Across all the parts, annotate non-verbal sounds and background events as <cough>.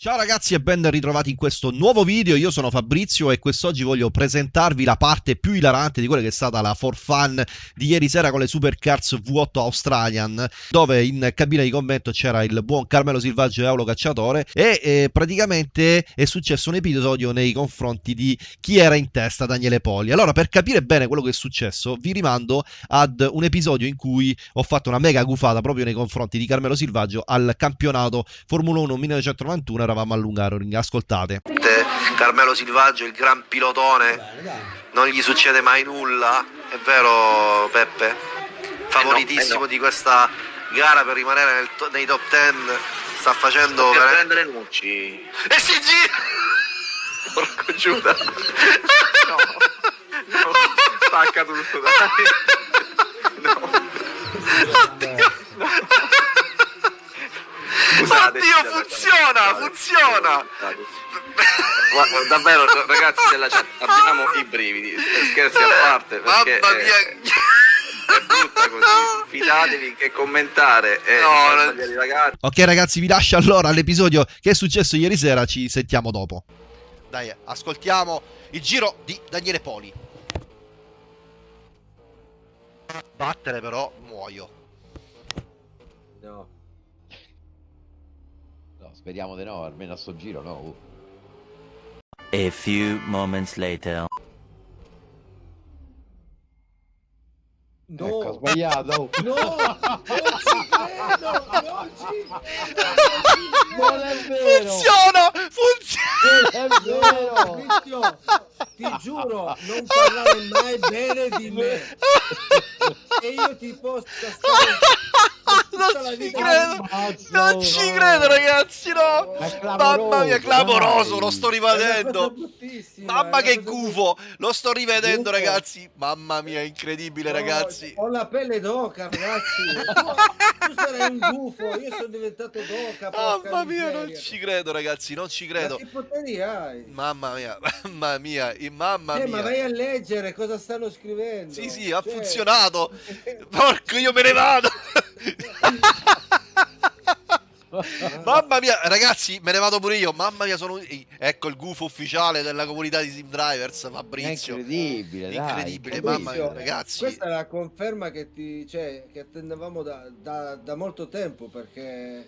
Ciao ragazzi e ben ritrovati in questo nuovo video, io sono Fabrizio e quest'oggi voglio presentarvi la parte più ilarante di quella che è stata la for fun di ieri sera con le Supercars V8 Australian dove in cabina di commento c'era il buon Carmelo Silvaggio e Aulo Cacciatore e eh, praticamente è successo un episodio nei confronti di chi era in testa Daniele Poli. Allora per capire bene quello che è successo vi rimando ad un episodio in cui ho fatto una mega gufata proprio nei confronti di Carmelo Silvaggio al campionato Formula 1 1991 eravamo a Lungaroring, ascoltate. Carmelo Silvaggio, il gran pilotone, non gli succede mai nulla, è vero Peppe? Favoritissimo Eh no, eh no. di questa gara per rimanere nel to- nei top 10, sta facendo per veramente... prendere Nucci. E si gira! Porco Giuda. <laughs> No, no, stacca tutto, dai. Oddio, funziona, funziona! <laughs> davvero, ragazzi della chat, abbiamo i brividi, scherzi a parte, perché Mamma è, mia! è brutta così. Fidatevi che commentare e No, non- ragazzi. Ok ragazzi vi lascio allora all'episodio che è successo ieri sera, ci sentiamo dopo. Dai, ascoltiamo il giro di Daniele Poli. Battere però muoio. No. No, speriamo di no, almeno a sto giro no. uh. A few moments later. No. Ecco, ho sbagliato. oh. No, non ci credo, non ci Non è vero! Funziona! Funziona! Non è vero! Fabrizio, ti giuro, non parlare mai bene di me. E io ti posso stare Non ci credo! Ammazza, Non ci no. credo ragazzi, no! Ma Mamma mia, clamoroso, dai. lo sto rivedendo! Mamma che gufo! Lo sto rivedendo ragazzi! Mamma mia, incredibile No, ragazzi! Ho la pelle d'oca, ragazzi. Tu, <laughs> tu sarai un gufo, io sono diventato d'oca. Mamma mia, non miseria. ci credo ragazzi, non ci Ma credo! che poteri hai? Mamma mia, <laughs> mamma mia, mamma Eh, ma vai mia! a leggere cosa stanno scrivendo. Sì, sì, ha Cioè- funzionato! <laughs> Porco, io me ne vado! Mamma mia, ragazzi, me ne vado pure io. Mamma mia, sono. Ecco il gufo ufficiale della comunità di Sim Drivers, È Fabrizio. incredibile, dai. Incredibile, incredibile. mamma mia, ragazzi. Questa è la conferma che, ti, cioè, che attendevamo da, da- da molto tempo perché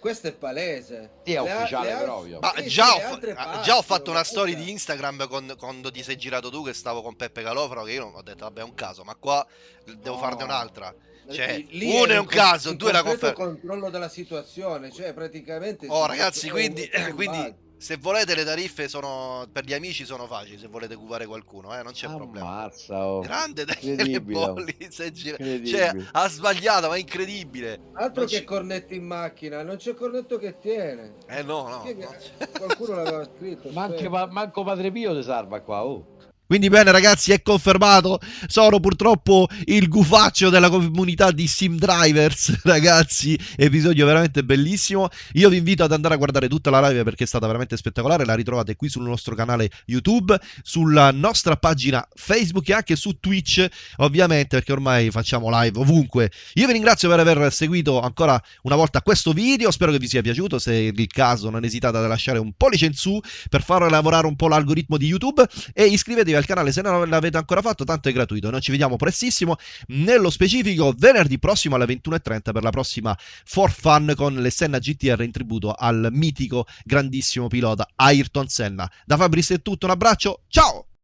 questo è palese. Sì, è Le ufficiale le proprio. Ma sì, già, sì, ho, ah, passano, già ho fatto una storia di Instagram con- quando ti sei girato tu che stavo con Peppe Calofaro che io non ho detto vabbè è un caso, ma qua devo No. farne un'altra. Cioè, Lì- uno è un in caso, due è la conferma. controllo della situazione, cioè praticamente... Oh ragazzi, quindi, un- un <clears throat> quindi. Se volete le tariffe sono per gli amici sono facili, se volete cuvare qualcuno, eh, non c'è problema. Ammazza, oh. Grande Daniele Incredibile. Bolli, si è gira- cioè ha sbagliato, ma è incredibile. Altro non che ci- cornetto in macchina, non c'è cornetto che tiene. Eh no, no. Che- c'è. Qualcuno l'aveva scritto. Pa- manco Padre Pio ti salva qua, oh. Quindi bene ragazzi, è confermato, sono purtroppo il gufaccio della comunità di Sim Drivers, <laughs> ragazzi, episodio veramente bellissimo. Io vi invito ad andare a guardare tutta la live perché è stata veramente spettacolare, la ritrovate qui sul nostro canale YouTube, sulla nostra pagina Facebook e anche su Twitch, ovviamente, perché ormai facciamo live ovunque. Io vi ringrazio per aver seguito ancora una volta questo video, spero che vi sia piaciuto, se è il caso non esitate a lasciare un pollice in su per far lavorare un po' l'algoritmo di YouTube. E iscrivetevi al canale se non l'avete ancora fatto, tanto è gratuito. Noi ci vediamo prestissimo, nello specifico venerdì prossimo alle 21.30 per la prossima For Fun con le Senna GTR in tributo al mitico grandissimo pilota Ayrton Senna. Da Fabris è tutto, un abbraccio, ciao!